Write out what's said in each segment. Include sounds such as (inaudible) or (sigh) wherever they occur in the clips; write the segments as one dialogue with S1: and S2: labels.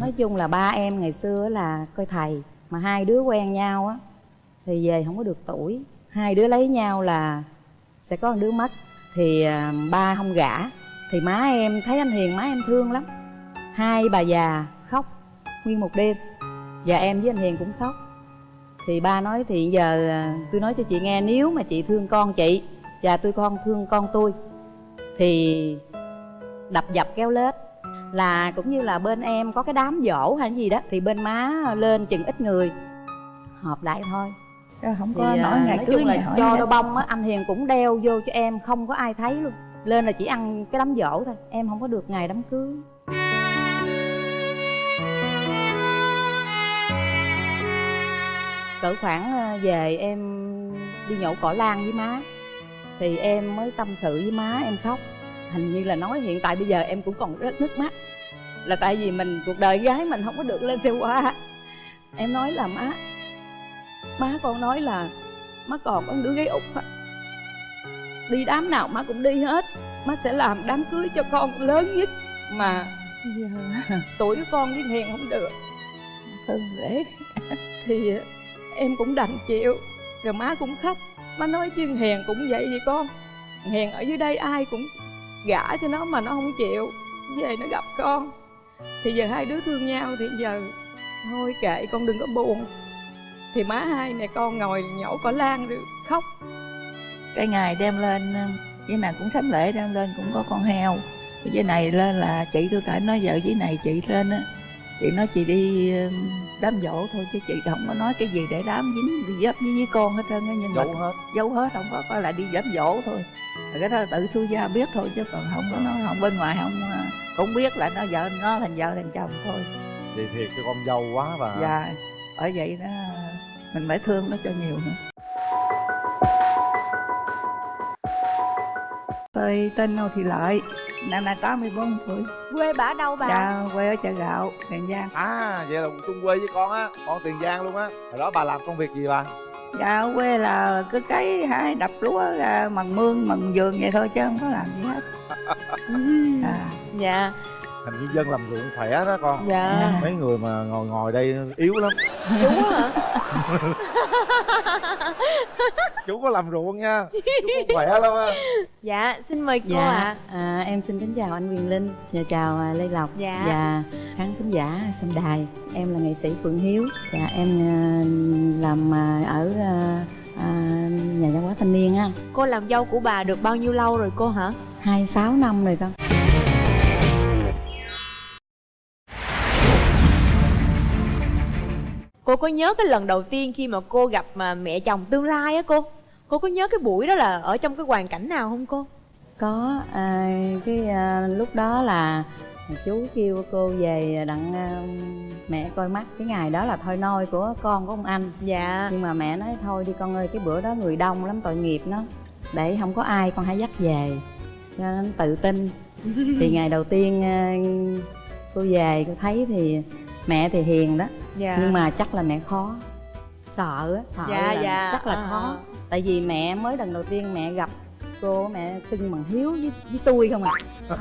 S1: nói chung là ba em ngày xưa là coi thầy mà hai đứa quen nhau á, thì về không có được tuổi. Hai đứa lấy nhau là sẽ có một đứa mất. Thì à, ba không gả. Thì má em, thấy anh hiền, má em thương lắm. Hai bà già khóc nguyên một đêm. Và em với anh hiền cũng khóc. Thì ba nói, thì giờ à, tôi nói cho chị nghe, nếu mà chị thương con chị và tôi con thương con tôi, thì đập dập kéo lết là cũng như là bên em có cái đám dỗ hay gì đó thì bên má lên chừng ít người. Họp lại thôi.
S2: Không
S1: thì
S2: có
S1: à,
S2: nói ngày cưới
S1: là cho đôi bông á anh hiền cũng đeo vô cho em không có ai thấy luôn. Lên là chỉ ăn cái đám dỗ thôi em không có được ngày đám cưới. Cỡ khoảng ờ, về em đi nhổ cỏ lan với má thì em mới tâm sự với má em khóc hình như là nói hiện tại bây giờ em cũng còn rất nước mắt. Là tại vì mình cuộc đời gái mình không có được lên xe hoa em nói là má má con nói là má còn có một đứa gái út á. Đi đám nào má cũng đi hết. Má sẽ làm đám cưới cho con lớn nhất mà
S2: Giờ (laughs)
S1: tuổi của con với hiền không được.
S2: Thương (laughs) rể
S1: thì em cũng đành chịu. Rồi má cũng khóc. Má nói chứ hiền cũng vậy vậy con hiền ở dưới đây ai cũng gả cho nó mà nó không chịu về nó gặp con. Thì giờ hai đứa thương nhau thì giờ thôi kệ con đừng có buồn. Thì má hai mẹ con ngồi nhổ cỏ lan rồi khóc.
S2: Cái ngày đem lên với này cũng sắm lễ đem lên cũng có con heo. Với này lên là chị tôi cả nói vợ với này chị lên á chị nói chị đi đám dỗ thôi chứ chị không có nói cái gì để đám dính dấp với, với con hết trơn á nhưng mà
S3: giấu hết.
S2: giấu hết không có coi là đi đám dỗ thôi Rồi cái đó tự xui gia biết thôi chứ còn không có nói không bên ngoài không à, cũng biết là nó vợ nó thành vợ thành chồng thôi.
S3: Vậy thiệt cho con dâu quá và
S2: dạ bởi vậy đó mình phải thương nó cho nhiều nữa. Tôi tên Ngô Thị Lợi năm nay 84 tuổi.
S4: Quê bả đâu bà?
S2: Dạ quê ở chợ gạo tiền giang.
S3: À vậy là chung quê với con á con tiền giang luôn á. Hồi đó bà làm công việc gì bà
S2: dạ ở quê là cứ cấy hái đập lúa ra mần mương mần vườn vậy thôi chứ không có làm gì hết. À, (laughs)
S4: dạ
S3: hình như dân làm ruộng khỏe đó con.
S4: Dạ.
S3: Mấy người mà ngồi ngồi đây yếu lắm.
S4: Chú hả
S3: chú có làm ruộng nha. Chú khỏe lắm á.
S4: Dạ xin mời cô
S1: dạ
S4: ạ.
S1: à, em xin kính chào anh Quyền Linh. Và chào à, Lê Lộc.
S4: Dạ.
S1: và khán thính giả xem đài. Em là nghệ sĩ Phượng Hiếu. Và em à, làm à, ở à, à, nhà văn hóa thanh niên á.
S4: Cô làm dâu của bà được bao nhiêu lâu rồi cô hả?
S1: Hai sáu năm rồi con
S4: cô có nhớ cái lần đầu tiên khi mà cô gặp mà mẹ chồng tương lai á cô? Cô có nhớ cái buổi đó là ở trong cái hoàn cảnh nào không cô?
S1: Có à, cái à, lúc đó là chú kêu cô về đặng à, mẹ coi mắt. Cái ngày đó là thôi nôi của con của ông anh.
S4: Dạ.
S1: Nhưng mà mẹ nói thôi đi con ơi cái bữa đó người đông lắm tội nghiệp nó. Để không có ai con hãy dắt về. Cho nên tự tin. (laughs) Thì ngày đầu tiên à, cô về cô thấy thì mẹ thì hiền đó
S4: dạ.
S1: Nhưng mà chắc là mẹ khó. Sợ á. Sợ
S4: Dạ,
S1: là
S4: dạ,
S1: chắc là
S4: à,
S1: khó.
S4: À.
S1: tại vì mẹ mới lần đầu tiên mẹ gặp cô mẹ xưng bằng hiếu với, với tôi không à.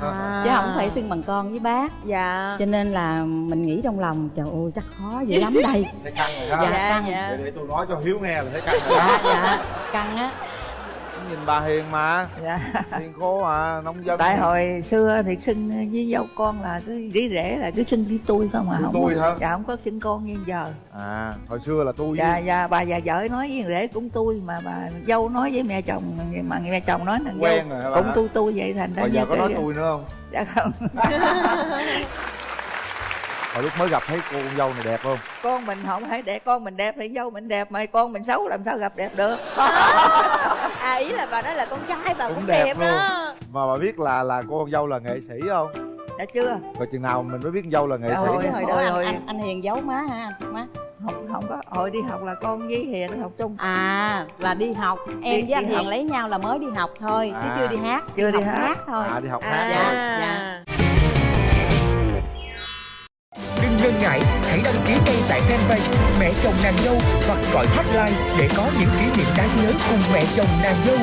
S4: À.
S1: chứ không phải xưng bằng con với bác.
S4: Dạ.
S1: Cho nên là mình nghĩ trong lòng trời ơi chắc khó dữ lắm đây.
S3: Thấy căng rồi ha
S1: Dạ.
S4: dạ
S1: căng.
S4: dạ.
S3: Để, để tôi nói cho hiếu nghe là thấy căng rồi
S1: dạ
S3: đó
S1: dạ. Căng á
S3: nhìn bà hiền mà.
S2: Dạ.
S3: Hiền khô à nông dân.
S2: Tại hồi xưa thì xưng với dâu con là cứ đi rể là cứ xưng với tôi không à
S3: Xưng
S2: không
S3: tôi hả?
S2: dạ không có xưng con như giờ.
S3: À hồi xưa là tôi
S2: dạ
S3: với
S2: dạ bà già vợ nói với rể cũng tôi mà bà dâu nói với mẹ chồng mà mẹ chồng nói là dâu
S3: quen rồi hả bà?
S2: cũng tôi tôi vậy thành ra
S3: bây giờ
S2: như
S3: có nói tôi nữa không?
S2: Dạ không (laughs)
S3: hồi lúc mới gặp thấy cô con dâu này đẹp không?
S2: Con mình không phải đẹp con mình đẹp thì dâu mình đẹp mà con mình xấu làm sao gặp đẹp được? (laughs)
S4: À ý là bà nói là con trai bà cũng,
S3: Cũng
S4: đẹp,
S3: đẹp luôn.
S4: đó
S3: mà bà biết là là cô con dâu là nghệ sĩ không?
S2: Đã chưa.
S3: Rồi chừng nào mình mới biết con dâu là nghệ
S2: Dạ
S3: sĩ
S2: rồi.
S1: hồi đó anh, anh, anh hiền giấu má ha má.
S2: Không không có. Hồi đi học là con với hiền học chung.
S1: À là đi học. Em
S2: Đi-
S1: với anh
S2: đi
S1: hiền
S2: học.
S1: lấy nhau là mới đi học thôi chứ
S3: À.
S1: chưa đi hát.
S2: Chưa đi
S1: học
S2: hát.
S1: thôi.
S3: À đi học
S4: à
S3: hát
S1: dạ,
S3: luôn
S1: dạ.
S5: Ngần ngại, hãy đăng ký ngay tại fanpage Mẹ chồng nàng dâu hoặc gọi hotline để có những kỷ niệm đáng nhớ cùng mẹ chồng nàng dâu.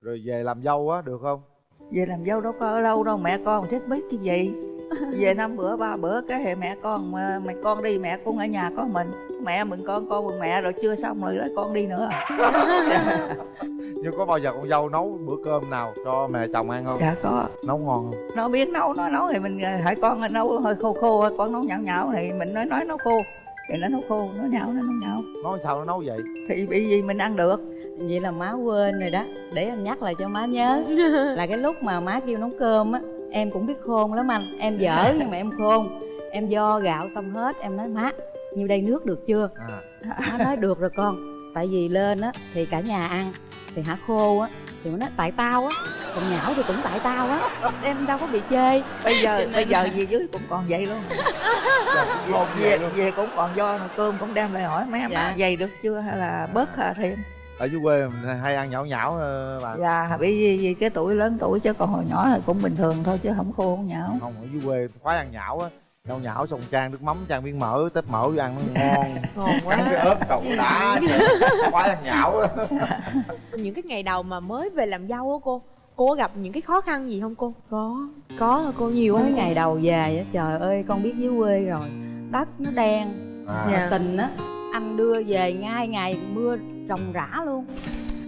S3: rồi về làm dâu á được không?
S2: Về làm dâu đâu có ở lâu đâu mẹ con thích biết cái gì. (laughs) Về năm bữa ba bữa cái hệ mẹ con mà mày con đi mẹ cũng ở nhà có mình. Mẹ mừng con con mừng mẹ rồi chưa xong rồi lại con đi nữa (laughs)
S3: nhưng có bao giờ con dâu nấu bữa cơm nào cho mẹ chồng ăn không?
S2: Dạ có.
S3: Nấu ngon không?
S2: Nó biết nấu nó nấu thì mình hỏi con nấu hơi khô khô con nấu nhão nhão thì mình nói nói nấu khô thì nó nấu khô nó nhão nó nấu nhão.
S3: Nói sao nó nấu vậy?
S2: Thì bị gì mình ăn được?
S1: Vậy là má quên rồi đó để em nhắc lại cho má nhớ. (laughs) Là cái lúc mà má kêu nấu cơm á em cũng biết khôn lắm anh. Em dở nhưng mà em khôn. Em do gạo xong hết em nói má nhiêu đây nước được chưa?
S3: À.
S1: Má nói được rồi con tại vì lên á thì cả nhà ăn thì hả khô á thì nó nói tại tao á còn nhão thì cũng tại tao á. (laughs) Em đâu có bị chê.
S2: Bây giờ bây giờ về dưới cũng còn vậy luôn.
S3: Ngon
S2: về
S3: vậy luôn.
S2: về cũng còn do mà cơm cũng đem lại hỏi mấy em
S1: Dạ.
S2: dày được chưa? Hay là bớt hạ thêm?
S3: Ở dưới quê mình hay ăn nhão nhão ờ, bà.
S2: Dạ bởi vì, vì cái tuổi lớn tuổi chứ còn hồi nhỏ thì cũng bình thường thôi chứ không khô không nhão.
S3: Không ở dưới quê khoái ăn nhão á nhão nhão xong chan nước mắm chan miếng mỡ tép mỡ vô ăn nó ngon. (laughs)
S4: Ngon
S3: cắn cái
S4: quá
S3: ớt cậu đã ăn nhão á (laughs)
S4: những cái ngày đầu mà mới về làm dâu á cô cô có gặp những cái khó khăn gì không cô?
S1: Có
S4: có cô? Nhiều
S1: mấy
S4: không
S1: ngày đầu về á trời ơi con biết dưới quê rồi. Đất nó đen
S3: à,
S4: Dạ.
S1: tình á anh đưa về ngay ngày mưa ròng rã luôn.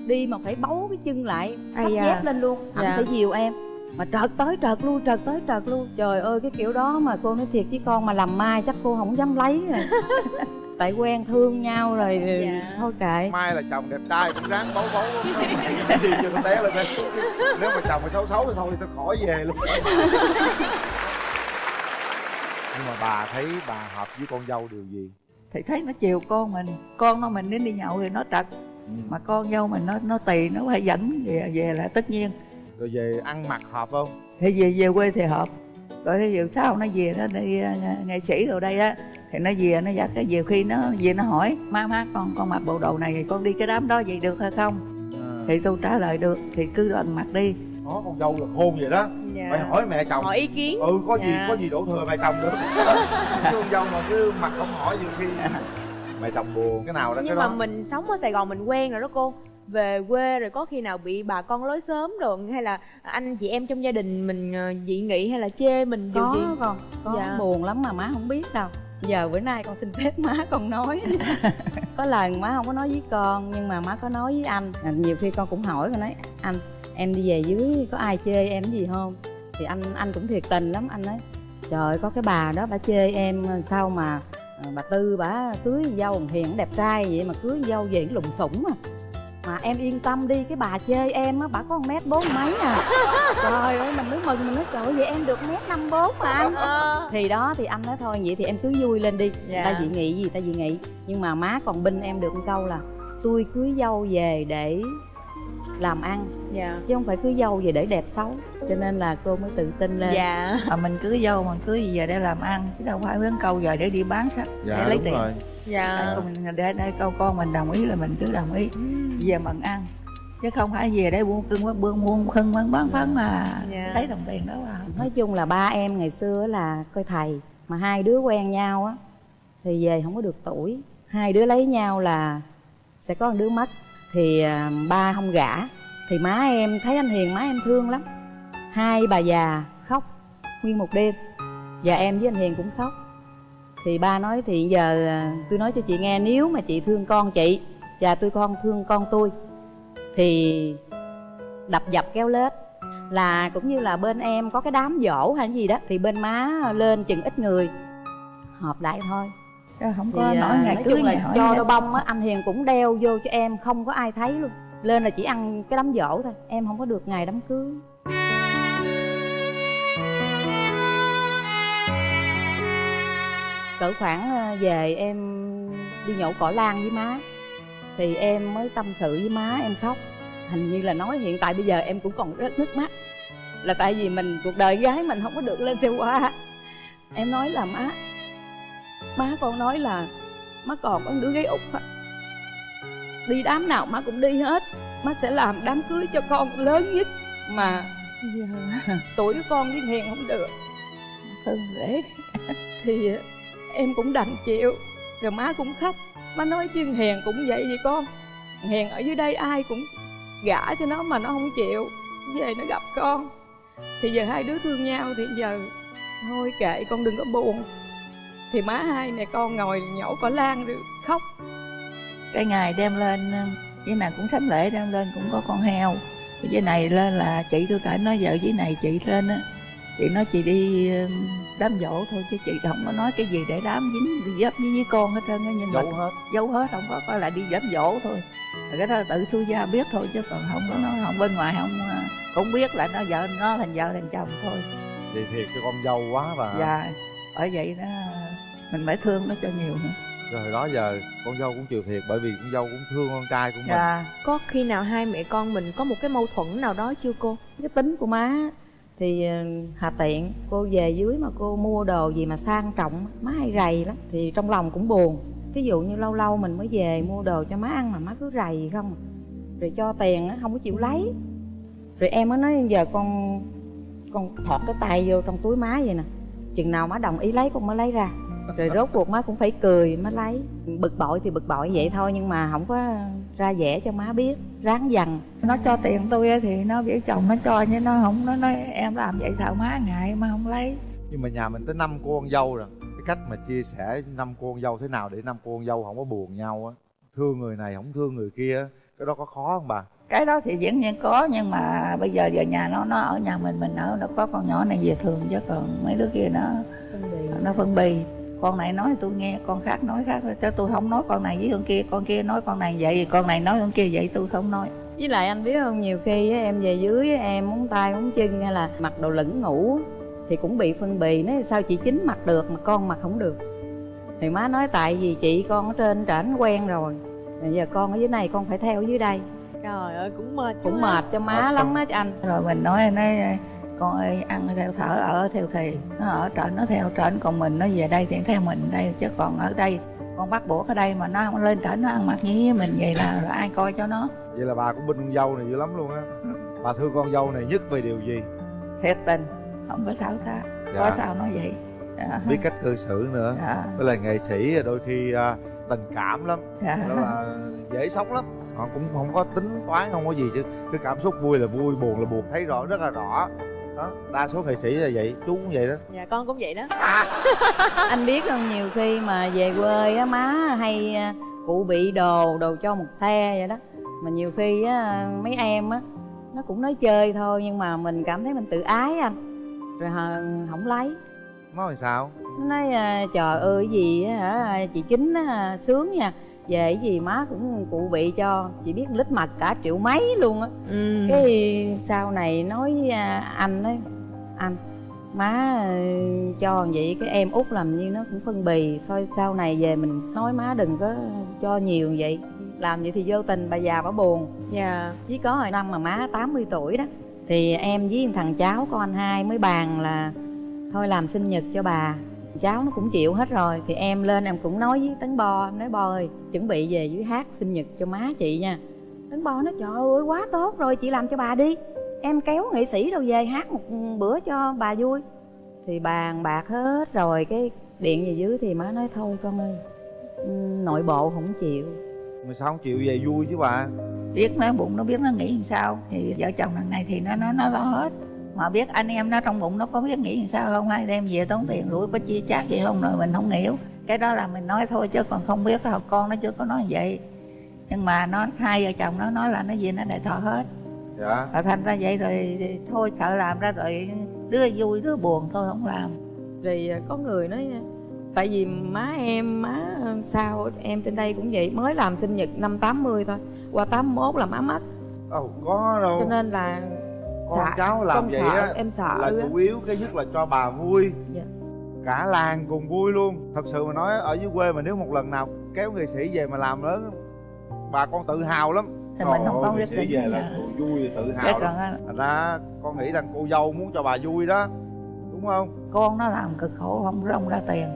S1: Đi mà phải bấu cái chân lại sắp
S4: da.
S1: dép lên luôn anh
S4: Dạ.
S1: phải dìu em mà trợt tới trợt lui trợt tới trợt luôn trời ơi cái kiểu đó mà cô nói thiệt với con mà làm mai chắc cô không dám lấy rồi (laughs) tại quen thương nhau rồi
S4: Dạ.
S1: thôi kệ.
S3: Mai là chồng đẹp trai cũng ráng bấu bấu. Gì cho nó té lên té xuống nếu mà chồng mà xấu xấu thì thôi thì tôi khỏi về luôn. Nhưng mà bà thấy bà hợp với con dâu điều gì?
S2: Thì thấy nó chiều con mình. Con nó mình đến đi nhậu thì nó trật. Mà con dâu mình nó nó tì nó phải dẫn về về là tất nhiên
S3: rồi về ăn mặc hợp không?
S2: Thì về về quê thì hợp. Rồi thì giờ sau nó về nó đi ờ, nghệ sĩ rồi đây á thì nó về nó dắt cái nhiều khi nó về nó hỏi má má con con mặc bộ đồ này thì con đi cái đám đó vậy được hay không?
S3: À,
S2: thì tôi trả lời được thì cứ lần mặc đi.
S3: Có con dâu là khôn vậy đó.
S4: Dạ.
S3: phải hỏi mẹ chồng.
S4: Hỏi ý kiến.
S3: Ừ có gì
S4: Dạ.
S3: có gì đổ thừa mẹ chồng được. (laughs) Chứ con dâu mà cứ mặt không hỏi nhiều khi. (laughs) Mẹ chồng buồn cái nào đó
S4: nhưng
S3: cái
S4: mà
S3: đó.
S4: mình sống ở sài gòn mình quen rồi đó cô về quê rồi có khi nào bị bà con lối sớm rồi hay là anh chị em trong gia đình mình ờ, dị nghị hay là chê mình điều
S1: có
S4: gì?
S1: con có.
S4: Dạ.
S1: buồn lắm mà má không biết đâu. Giờ bữa nay con xin phép má con nói. (laughs) Có lần má không có nói với con nhưng mà má có nói với anh. À, nhiều khi con cũng hỏi con nói anh em đi về dưới có ai chê em gì không? Thì anh anh cũng thiệt tình lắm. Anh nói trời có cái bà đó bà chê em sao mà à, bà tư bà cưới dâu hiền đẹp trai vậy mà cưới dâu về lùng sủng à mà em yên tâm đi cái bà chê em á bà có một mét bốn mấy à. Trời ơi mình mới mừng mình nói trời ơi, vậy em được mét năm bốn mà anh.
S4: Ờ.
S1: thì đó thì anh nói thôi vậy thì em cứ vui lên đi.
S4: Dạ.
S1: ta dị nghị gì ta dị nghị. Nhưng mà má còn binh em được một câu là tôi cưới dâu về để làm ăn
S4: dạ.
S1: chứ không phải cưới dâu về để đẹp xấu. Cho nên là cô mới tự tin lên.
S4: Dạ.
S2: Mà mình cưới dâu mình cưới về để làm ăn chứ đâu phải hướng câu giờ để đi bán sách
S3: dạ
S2: để lấy
S3: đúng
S2: tiền.
S3: rồi
S4: dạ.
S2: Mình để đây câu con mình đồng ý là mình cứ đồng ý. Về mận ăn. Chứ không phải về để buôn cưng buôn buôn khưng bán bán phấn mà
S4: Dạ.
S2: lấy đồng tiền đó vào
S1: nói chung là ba em ngày xưa là coi thầy mà hai đứa quen nhau á thì về không có được tuổi. Hai đứa lấy nhau là sẽ có một đứa mất. Thì à, ba không gả. Thì má em thấy anh hiền má em thương lắm. Hai bà già khóc nguyên một đêm. Và em với anh hiền cũng khóc thì ba nói thì giờ à, tôi nói cho chị nghe nếu mà chị thương con chị và tôi con thương con tôi thì đập dập kéo lết. Là cũng như là bên em có cái đám dỗ hay gì đó thì bên má lên chừng ít người. Họp lại thôi.
S2: Không
S1: thì
S2: có
S1: à,
S2: nói ngày cưới
S1: là cho đôi bông á anh hiền cũng đeo vô cho em không có ai thấy luôn. Lên là chỉ ăn cái đám dỗ thôi em không có được ngày đám cưới cỡ khoảng ờ, về em đi nhổ cỏ lan với má. Thì em mới tâm sự với má em khóc. Hình như là nói hiện tại bây giờ em cũng còn rớt nước mắt. Là tại vì mình cuộc đời gái mình không có được lên xe hoa em nói là má má con nói là má còn có một đứa gái út á. Đi đám nào má cũng đi hết. Má sẽ làm đám cưới cho con lớn nhất mà giờ (laughs) tuổi của con với hiền không được.
S2: Thương dễ
S1: thì em cũng đành chịu. Rồi má cũng khóc. Má nói chứ hiền cũng vậy vậy con. Hiền ở dưới đây ai cũng gả cho nó mà nó không chịu. Về nó gặp con. Thì giờ hai đứa thương nhau thì giờ thôi kệ, con đừng có buồn. Thì má hai mẹ con ngồi nhổ cỏ lan rồi khóc.
S2: Cái ngày đem lên, với này cũng sắm lễ đem lên cũng có con heo. Với này lên là chị tôi cả nói vợ với này, chị lên á. Chị nói chị đi đám dỗ thôi chứ chị không có nói cái gì để đám dính dấp với, với con hết trơn á nhưng mà
S3: giấu hết.
S2: giấu hết không có có là đi đám dỗ thôi. Rồi cái đó là tự xui gia biết thôi chứ còn không có nói không bên ngoài không à, cũng biết là nó vợ nó thành vợ thành chồng thôi.
S3: Vậy thiệt cho con dâu quá và
S2: dạ bởi vậy đó mình phải thương nó cho nhiều nữa.
S3: Rồi hồi đó giờ con dâu cũng chịu thiệt bởi vì con dâu cũng thương con trai của mình.
S2: Dạ.
S4: Có khi nào hai mẹ con mình có một cái mâu thuẫn nào đó chưa cô?
S1: Cái tính của má thì ờ, hà tiện, cô về dưới mà cô mua đồ gì mà sang trọng, má hay rầy lắm. Thì trong lòng cũng buồn. Ví dụ như lâu lâu mình mới về mua đồ cho má ăn mà má cứ rầy không à. rồi cho tiền nó không có chịu lấy. Rồi em mới nói, giờ con con thọt cái tay vô trong túi má vậy nè. Chừng nào má đồng ý lấy, con mới lấy ra. Rồi rốt cuộc má cũng phải cười mới lấy. Bực bội thì bực bội vậy thôi, nhưng mà không có ra vẻ cho má biết ráng dằn.
S2: Nó cho tiền tôi á thì nó biểu chồng nó cho nhưng nó không nó nói em làm vậy sợ má ngại mà không lấy.
S3: Nhưng mà nhà mình tới năm cô con dâu rồi. Cái cách mà chia sẻ năm cô con dâu thế nào để năm cô con dâu không có buồn nhau á? Thương người này không thương người kia cái đó có khó không bà?
S2: Cái đó thì dĩ nhiên có nhưng mà bây giờ về nhà nó nó ở nhà mình mình ở nó có con nhỏ này về thường chứ còn mấy đứa kia nó nó phân bì con này nói tôi nghe con khác nói khác cho tôi không nói con này với con kia con kia nói con này vậy con này nói con kia vậy tôi không nói.
S1: Với lại anh biết không nhiều khi á, em về dưới em muốn tay muốn chân hay là mặc đồ lửng ngủ thì cũng bị phân bì nói sao chị chính mặc được mà con mặc không được. Thì má nói tại vì chị con ở trên trển quen rồi bây giờ con ở dưới này con phải theo dưới đây.
S4: Trời ơi cũng mệt
S1: cũng mệt cho má lắm á anh.
S2: Rồi mình nói nói con ơi ăn theo thở ở theo thì nó ở trển nó theo trển còn mình nó về đây thì theo mình đây chứ còn ở đây con bắt buộc ở đây mà nó không lên trển nó ăn mặc như mình vậy là rồi ai coi cho nó.
S3: Vậy là bà cũng binh con dâu này dữ lắm luôn á. Bà thương con dâu này nhất về điều gì?
S2: Thiệt tình không có sao ta
S3: Dạ.
S2: có sao nói vậy. Dạ.
S3: biết cách cư xử nữa.
S2: Dạ.
S3: với lại nghệ sĩ đôi khi à, tình cảm lắm.
S2: Dạ.
S3: đó là dễ sống lắm. Họ cũng không có tính toán không có gì chứ. Cái cảm xúc vui là vui buồn là buồn. Thấy rõ rất là rõ đó đa số nghệ sĩ là vậy chú cũng vậy đó.
S4: Dạ con cũng vậy đó. (laughs)
S1: Anh biết không nhiều khi mà về quê á má hay à, cụ bị đồ đồ cho một xe vậy đó. Mà nhiều khi á mấy em á nó cũng nói chơi thôi nhưng mà mình cảm thấy mình tự ái anh. Rồi hờ- không lấy.
S3: Nói sao?
S1: Nó nói à, trời ơi cái gì á hả? Chị chính á sướng nha về cái gì má cũng cụ bị cho chị biết lít mặt cả triệu mấy luôn á.
S4: Ừ.
S1: cái sau này nói với à, anh ấy anh má ờ, cho vậy cái em út làm như nó cũng phân bì thôi sau này về mình nói má đừng có cho nhiều vậy. Làm vậy thì vô tình bà già bà buồn.
S4: Dạ.
S1: Chỉ có hồi năm mà má 80 tuổi đó thì em với thằng cháu con anh hai mới bàn là thôi làm sinh nhật cho bà cháu nó cũng chịu hết rồi. Thì em lên em cũng nói với tấn bo em nói bo ơi chuẩn bị về dưới hát sinh nhật cho má chị nha. Tấn bo nói trời ơi quá tốt rồi chị làm cho bà đi. Em kéo nghệ sĩ đâu về hát một bữa cho bà vui. Thì bàn bạc hết rồi cái điện về dưới thì má nói thôi con ơi nội bộ không chịu.
S3: Mà sao không chịu về vui chứ bà?
S2: Biết nó bụng nó biết nó nghĩ làm sao. Thì vợ chồng thằng này thì nó nó nó lo hết mà biết anh em nó trong bụng nó có biết nghĩ làm sao không? Hay đem về tốn tiền rủi có chia chác gì không? Rồi mình không hiểu. Cái đó là mình nói thôi chứ còn không biết học con nó chưa có nói vậy. Nhưng mà nó hai vợ chồng nó nói là nó gì nó đại thọ hết.
S3: Dạ.
S2: Và thành ra vậy rồi thì thôi sợ làm ra rồi đứa vui đứa buồn thôi không làm.
S1: Rồi à, có người nói à, tại vì má em má sao em trên đây cũng vậy mới làm sinh nhật năm 80 thôi qua 81 là má mất.
S3: Đâu có đâu.
S1: Cho nên là
S3: con
S1: sợ-
S3: cháu làm vậy
S1: sợ,
S3: á
S1: em sợ
S3: là chủ yếu cái nhất là cho bà vui.
S1: Dạ.
S3: cả làng cùng vui luôn. Thật sự mà nói ở dưới quê mà nếu một lần nào kéo nghệ sĩ về mà làm lớn bà con tự hào lắm.
S2: Thì mình không có
S3: nghệ
S2: quyết
S3: sĩ
S2: định
S3: về là
S2: giờ.
S3: vui tự
S2: cái
S3: hào lắm. thành ra con nghĩ rằng cô dâu muốn cho bà vui đó đúng không?
S2: Con nó làm cực khổ không rong ra tiền.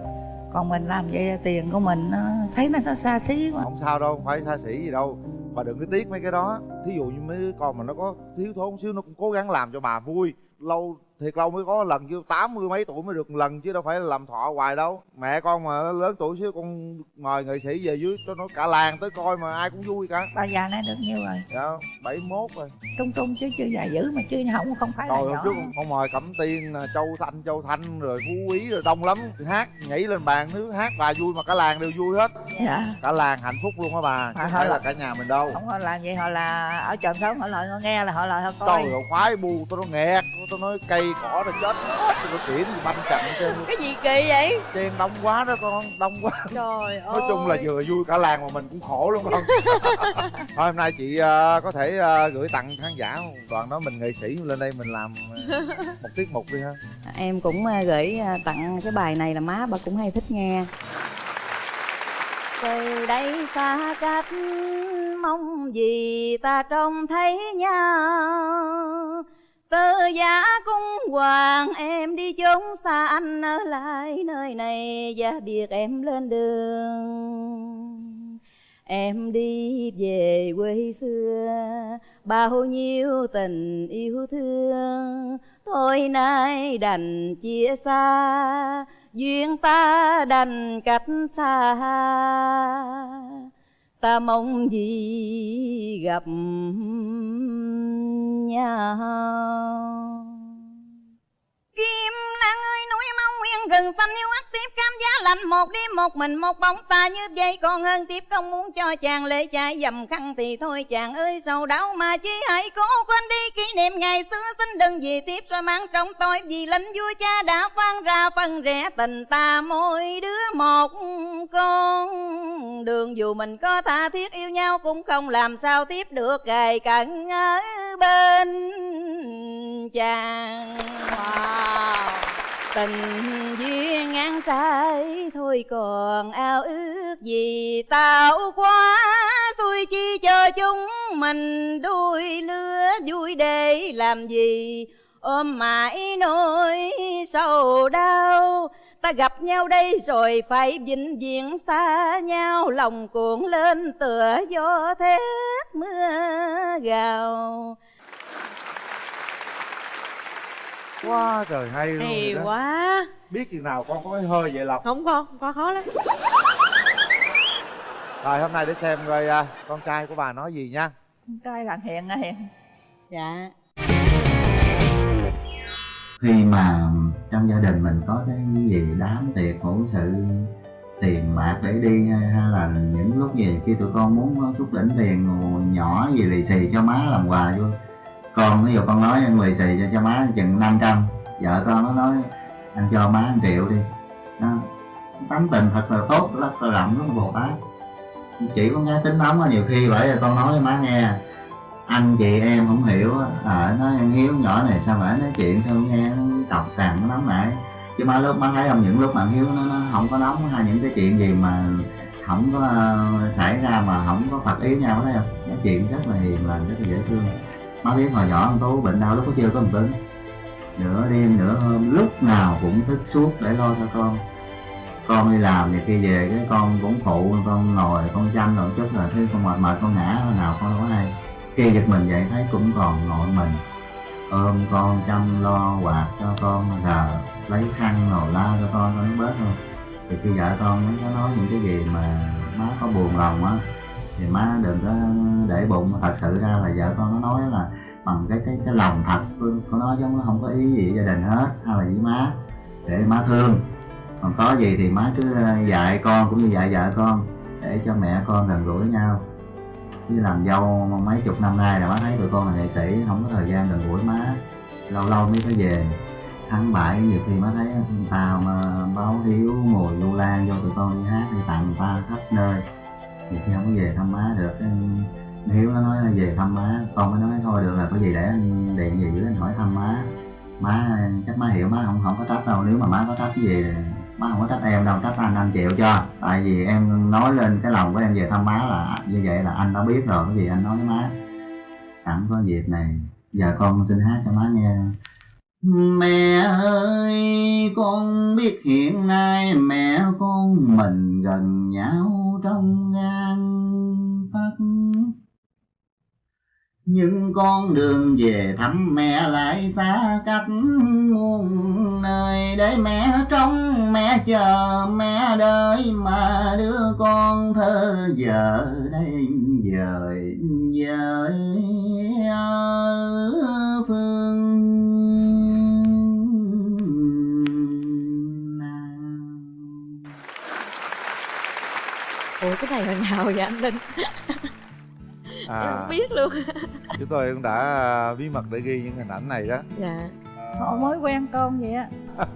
S2: Còn mình làm vậy tiền của mình nó thấy nó nó xa xí quá.
S3: Không sao đâu không phải xa xỉ gì đâu bà đừng có tiếc mấy cái đó. Thí dụ như mấy đứa con mà nó có thiếu thốn xíu, nó cũng cố gắng làm cho bà vui. Lâu thiệt lâu mới có lần chứ tám mươi mấy tuổi mới được lần chứ đâu phải là làm thọ hoài đâu. Mẹ con mà lớn tuổi xíu con mời nghệ sĩ về dưới cho nó cả làng tới coi mà ai cũng vui cả.
S2: Bà già nay được nhiêu rồi.
S3: Dạ bảy mốt rồi.
S2: Trung trung chứ chưa già dữ mà chứ không không phải
S3: rồi hôm trước con mời cẩm tiên châu thanh châu thanh rồi phú quý rồi đông lắm. Hát nhảy lên bàn thứ hát bà vui mà cả làng đều vui hết.
S2: Dạ.
S3: Cả làng hạnh phúc luôn á bà không phải là
S2: là-
S3: cả nhà mình đâu.
S2: Không họ làm gì họ là ở chòm sống họ lời họ nghe là họ lời họ coi.
S3: Trời ơi khoái bu tôi nó nghẹt tôi nói cây cỏ nó chết. Hết nó chuyển thì banh chậm trên
S4: cái gì kỳ vậy?
S3: Chen đông quá đó con đông quá.
S4: Trời ơi (laughs)
S3: nói chung là vừa vui cả làng mà mình cũng khổ luôn con. (laughs) Thôi hôm nay chị ờ, có thể ờ, gửi tặng khán giả không? đoàn đó mình nghệ sĩ lên đây mình làm ờ, (laughs) một tiết mục đi ha.
S1: Em cũng à, gửi à, tặng cái bài này là má bà cũng hay thích nghe. Từ đây xa cách mong gì ta trông thấy nhau tơ giá cung hoàng, em đi chốn xa anh ở lại nơi này và biệt em lên đường. Em đi về quê xưa, Bao nhiêu tình yêu thương. Thôi nay đành chia xa, Duyên ta đành cách xa. Ta mong gì gặp nhau? Rừng xanh yêu ắt tiếp cam giá lạnh một đi, một mình một bóng ta như vậy còn hơn tiếp không muốn cho chàng lệ chạy dầm khăn thì thôi chàng ơi, sầu đau mà chỉ hãy cố quên đi. Kỷ niệm ngày xưa xin đừng vì tiếp rồi mang trong tôi, vì lính vua cha đã phán ra phân rẽ tình ta. Mỗi đứa một con đường, dù mình có tha thiết yêu nhau cũng không làm sao tiếp được. Gầy cận ở bên chàng. Wow tình duyên ngang trái thôi còn ao ước gì tạo quá. Xui chi cho chúng mình đuôi lứa, vui để làm gì? Ôm mãi nỗi sầu đau. Ta gặp nhau đây rồi phải vĩnh viễn xa nhau. Lòng cuộn lên tựa gió thét mưa gào.
S3: Quá trời hay luôn
S4: hay
S3: vậy đó.
S4: quá.
S3: Biết chừng nào con có cái hơi vậy lộc?
S4: Không con con khó lắm.
S3: Rồi hôm nay để xem coi à, con trai của bà nói gì nha.
S2: Con trai thằng hiền á hiền.
S1: Dạ.
S6: Khi mà trong gia đình mình có cái gì đám tiệc hữu sự tiền bạc để đi hay là những lúc gì khi tụi con muốn chút đỉnh tiền nhỏ gì lì xì cho má làm quà vô con ví dụ con nói anh lì xì cho, cho má chừng 500 vợ con nó nói anh cho má 1 triệu đi. Đó. Tấm tình thật là tốt rất là rộng lắm bồ tát. Chỉ có nghe tính nóng nhiều khi bởi vì con nói với má nghe anh chị em không hiểu ở à, nó em hiếu nhỏ này sao mà nói chuyện sao nghe nó cọc càng nó nóng lại, chứ má lúc má thấy không những lúc mà hiếu nó, nó không có nóng hay những cái chuyện gì mà không có uh, xảy ra mà không có phật ý nhau thấy không? Nói chuyện rất là hiền lành rất là dễ thương có biết hồi nhỏ ông tú bệnh đau lúc có chưa có một tính nửa đêm, nửa hôm, lúc nào cũng thức suốt để lo cho con. Con đi làm thì khi về, cái con cũng phụ, con ngồi, con chăm rồi chút rồi thấy con mệt mệt, con ngã nào con đâu có hay. Khi giật mình vậy thấy cũng còn nội mình. Ôm con chăm lo, quạt cho con là lấy khăn rồi la cho con cho nó bớt thôi. Thì khi vợ con nó nói những cái gì mà má có buồn lòng á thì má đừng có để bụng. Thật sự ra là vợ con nó nói là bằng cái cái cái lòng thật con nói chứ nó không có ý gì gia đình hết. Hay là với má. Để má thương. Còn có gì thì má cứ ờ, dạy con cũng như dạy vợ con để cho mẹ con gần gũi nhau. Chứ làm dâu mấy chục năm nay là má thấy tụi con là nghệ sĩ, không có thời gian gần gũi má. Lâu lâu mới có về. Tháng bảy, nhiều khi má thấy tao mà báo hiếu ngồi du lan cho tụi con đi hát, đi tặng ta khắp nơi thì chứ không có về thăm má được cái hiếu nó nói về thăm má, con mới nói thôi được là có gì để anh điện gì anh hỏi thăm má. Má, chắc má hiểu, má không không có trách đâu, nếu mà má có trách cái gì, má không có trách em đâu, trách anh anh chịu cho. Tại vì em nói lên cái lòng của em về thăm má là, như vậy là anh đã biết rồi cái gì anh nói với má. Sẵn có dịp này, giờ con xin hát cho má nghe. Mẹ ơi, con biết hiện nay mẹ con mình gần nhau trong gan Phật. Nhưng con đường về thăm mẹ lại xa cách muôn nơi, để mẹ trông mẹ chờ mẹ đợi mà đứa con thơ giờ đây dời dời ở phương
S1: ủa cái này hồi nào vậy anh linh? Em
S3: à
S1: không biết luôn.
S3: Chúng tôi cũng đã bí mật để ghi những hình ảnh này đó.
S1: Dạ.
S2: Họ mới quen con vậy á. (laughs)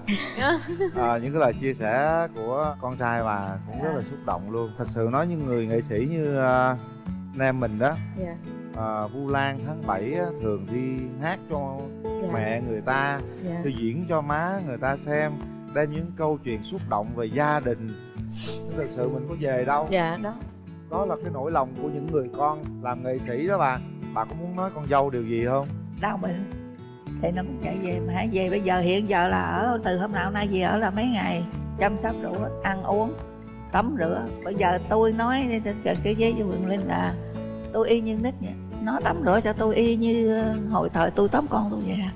S3: À, những cái lời chia sẻ của con trai bà cũng rất là xúc động luôn. Thật sự nói những người nghệ sĩ như uh, anh em mình đó.
S1: Dạ.
S3: À, vu lan tháng 7 á, thường đi hát cho
S1: dạ.
S3: mẹ người ta
S1: dạ.
S3: đi diễn cho má người ta xem. Đem những câu chuyện xúc động về gia đình thực sự mình có về đâu.
S1: Dạ đó.
S3: Đó là cái nỗi lòng của những người con làm nghệ sĩ đó bà. Bà có muốn nói con dâu điều gì không?
S2: Đau bệnh thì nó cũng chạy về mà về bây giờ hiện giờ là ở từ hôm nào nay về ở là mấy ngày chăm sóc đủ ăn uống tắm rửa. Bây giờ tôi nói cái cái với Quỳnh Linh là tôi y như nít vậy. Nó tắm rửa cho tôi y như ờ, hồi thời tôi tắm con tôi vậy à.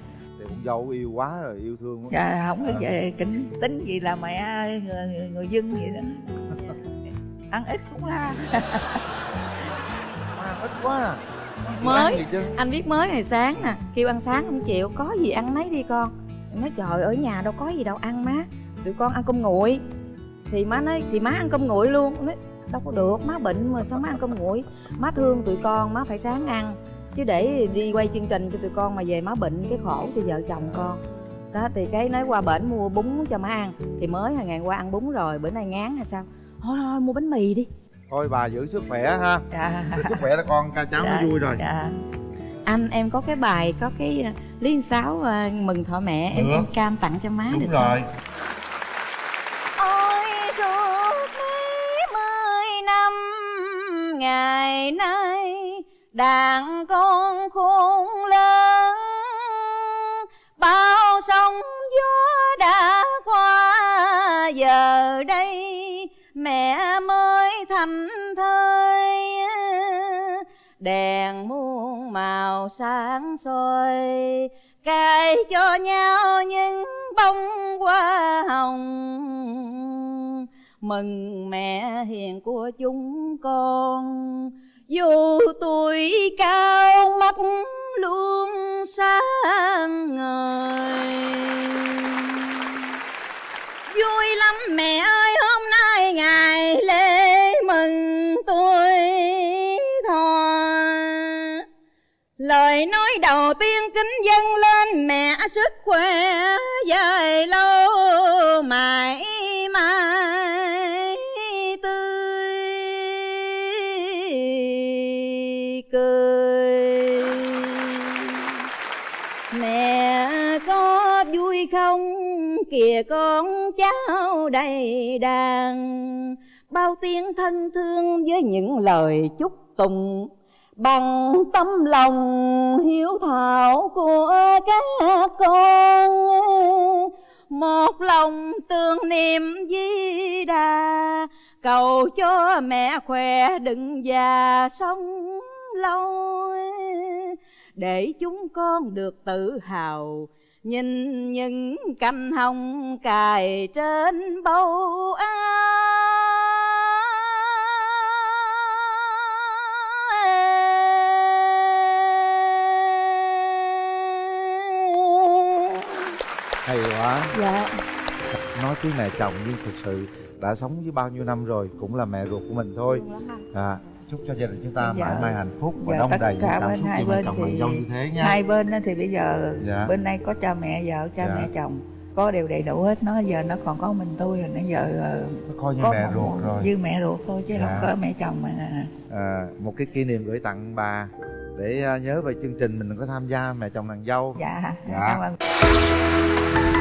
S3: Dâu yêu quá rồi yêu thương quá.
S2: Dạ không có
S3: À.
S2: về kính tính gì là mẹ người, người, người dân vậy đó. Ăn ít cũng la. (laughs)
S3: À, ít quá à.
S1: Mới.
S3: Ăn
S1: anh biết mới ngày sáng nè kêu ăn sáng không chịu có gì ăn nấy đi con. Em nói trời ở nhà đâu có gì đâu ăn má. Tụi con ăn cơm nguội. Thì má nói thì má ăn cơm nguội luôn. Nói đâu có được má bệnh mà sao má ăn cơm nguội? Má thương tụi con má phải ráng ăn chứ để đi quay chương trình cho tụi con mà về má bệnh cái khổ cho vợ chồng con. Đó thì cái nói qua bển mua bún cho má ăn thì mới hồi ngày qua ăn bún rồi bữa nay ngán hay sao? Thôi thôi mua bánh mì đi.
S3: Thôi bà giữ sức khỏe ha.
S2: Dạ.
S3: Giữ sức khỏe là con ca cháu
S2: Dạ,
S3: nó vui rồi.
S2: dạ.
S1: Anh em có cái bài có cái uh, liên sáo uh, mừng thọ mẹ em
S3: Được.
S1: em cam tặng cho má được
S3: đúng
S1: không?
S3: rồi
S1: Ôi suốt mấy mươi năm ngày nay đàn con khôn lớn, bao sóng gió đã qua. Giờ đây mẹ mới thành thơi, đèn muôn màu sáng soi cài cho nhau những bông hoa hồng. Mừng mẹ hiền của chúng con dù tuổi cao mắt luôn sáng ngời. Vui lắm mẹ ơi, hôm nay ngày lễ mừng tuổi thọ. Lời nói đầu tiên kính dâng lên mẹ sức khỏe dài lâu mãi. Kìa con cháu đầy đàn. Bao tiếng thân thương với những lời chúc tụng, bằng tấm lòng hiếu thảo của các con. Một lòng tương niệm di đà, cầu cho mẹ khỏe đừng già sống lâu. Để chúng con được tự hào nhìn những cành hồng cài trên bầu áo
S3: hay quá.
S1: Dạ.
S3: Nói tiếng mẹ chồng nhưng thực sự đã sống với bao nhiêu năm rồi cũng là mẹ ruột của mình thôi. À, chúc cho gia đình chúng ta
S2: Dạ.
S3: mãi mãi hạnh phúc và
S2: Dạ,
S3: đông đầy
S2: cả
S3: cảm
S2: bên
S3: xúc
S2: hai bên
S3: chồng
S2: thì-
S3: dâu như thế nha
S2: hai bên thì bây giờ
S3: Dạ.
S2: bên này có cha mẹ vợ cha
S3: Dạ.
S2: mẹ chồng có đều đầy đủ hết nó giờ nó còn có mình tôi rồi nãy giờ ờ,
S3: nó coi như mẹ
S2: một-
S3: ruột rồi
S2: như mẹ ruột thôi chứ
S3: Dạ.
S2: không có mẹ chồng mà
S3: à, một cái kỷ niệm gửi tặng bà để à, nhớ về chương trình mình có tham gia mẹ chồng nàng dâu
S2: dạ
S3: Dạ.
S2: cảm ơn